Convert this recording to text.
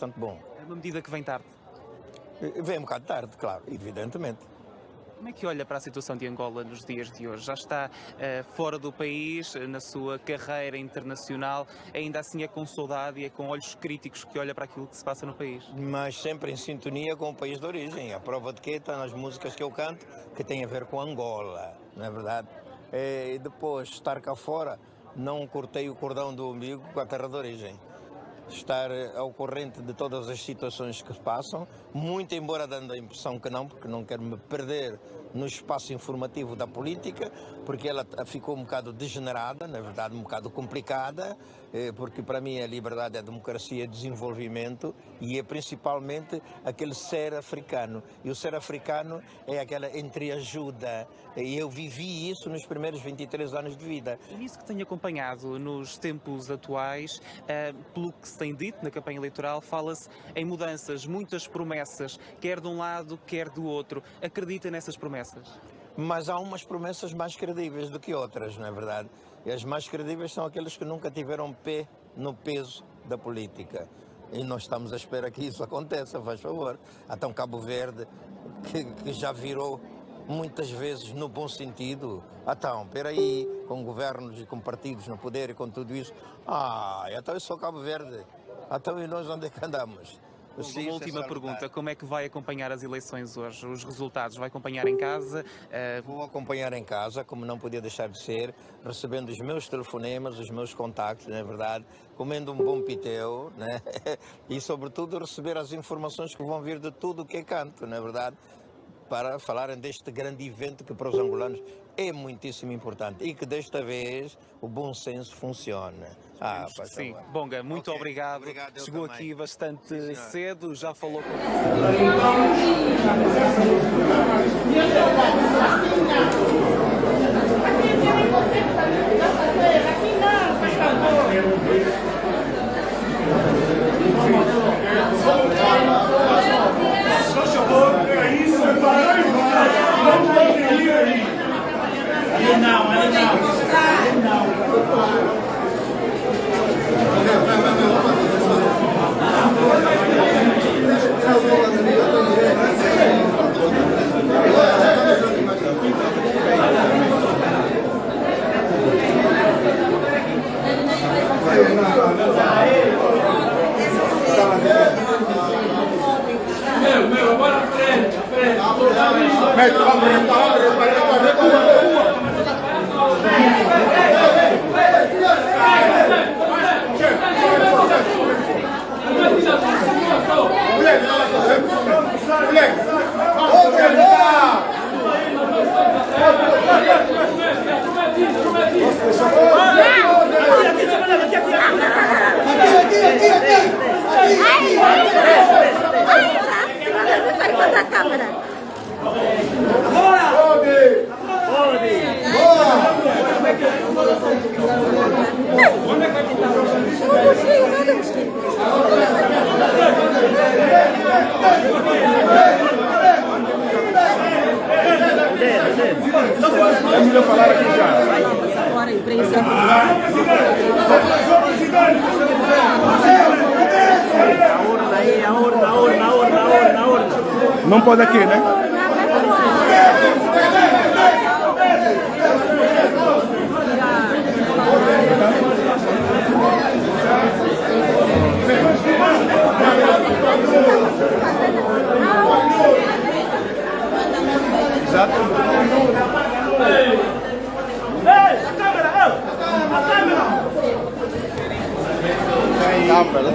bastante bom. É uma medida que vem tarde. Vem um bocado tarde, claro, evidentemente. Como é que olha para a situação de Angola nos dias de hoje? Já está uh, fora do país, na sua carreira internacional, ainda assim é com saudade e é com olhos críticos que olha para aquilo que se passa no país? Mas sempre em sintonia com o país de origem. A prova de que está nas músicas que eu canto, que tem a ver com Angola, não é verdade? E depois, estar cá fora, não cortei o cordão do umbigo com a terra de origem estar ao corrente de todas as situações que passam, muito embora dando a impressão que não, porque não quero me perder no espaço informativo da política, porque ela ficou um bocado degenerada, na verdade um bocado complicada, eh, porque para mim a liberdade é a democracia desenvolvimento e é principalmente aquele ser africano. E o ser africano é aquela entreajuda. E eu vivi isso nos primeiros 23 anos de vida. E nisso que tenho acompanhado nos tempos atuais, eh, pelo que tem dito na campanha eleitoral, fala-se em mudanças, muitas promessas, quer de um lado, quer do outro. Acredita nessas promessas? Mas há umas promessas mais credíveis do que outras, não é verdade? E as mais credíveis são aqueles que nunca tiveram pé no peso da política. E nós estamos à espera que isso aconteça, faz favor. Então Cabo Verde, que, que já virou muitas vezes no bom sentido. Então, peraí, com governos e com partidos no poder e com tudo isso. Ah, então eu sou Cabo Verde. Então e nós onde é que andamos? Sim, uma última pergunta, como é que vai acompanhar as eleições hoje? Os resultados, vai acompanhar em casa? Uh... Vou acompanhar em casa, como não podia deixar de ser, recebendo os meus telefonemas, os meus contactos, não é verdade? Comendo um bom piteu, né? e sobretudo receber as informações que vão vir de tudo o que é canto, não é verdade? Para falarem deste grande evento que para os angolanos é muitíssimo importante e que desta vez o bom senso funciona. Ah, Sim, Bonga, muito okay. obrigado. obrigado Chegou também. aqui bastante Sim, cedo, já falou com. Meu, meu, agora frente, frente. Mete, abre, abre, abre, recua. É melhor falar aqui já. Agora, imprensa. A a a a a a. Não pode aqui, né? Exato. Aferin.